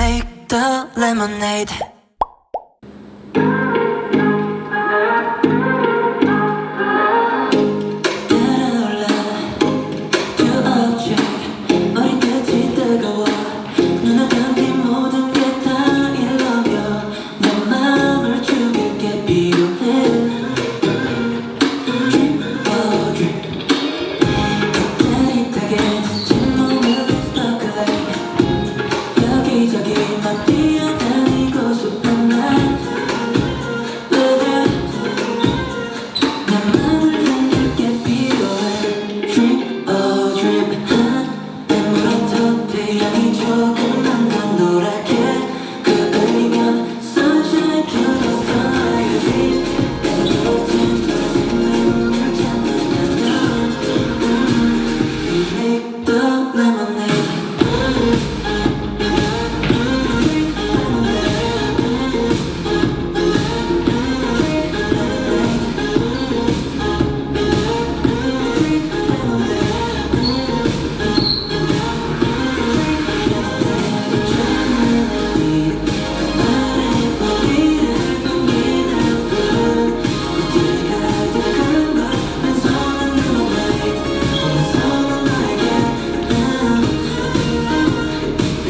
make the lemonade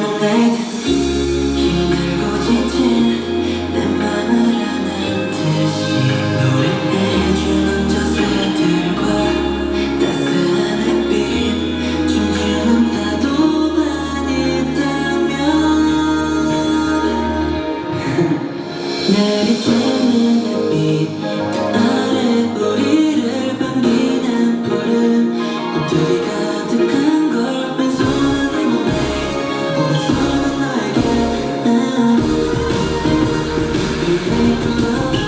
down love.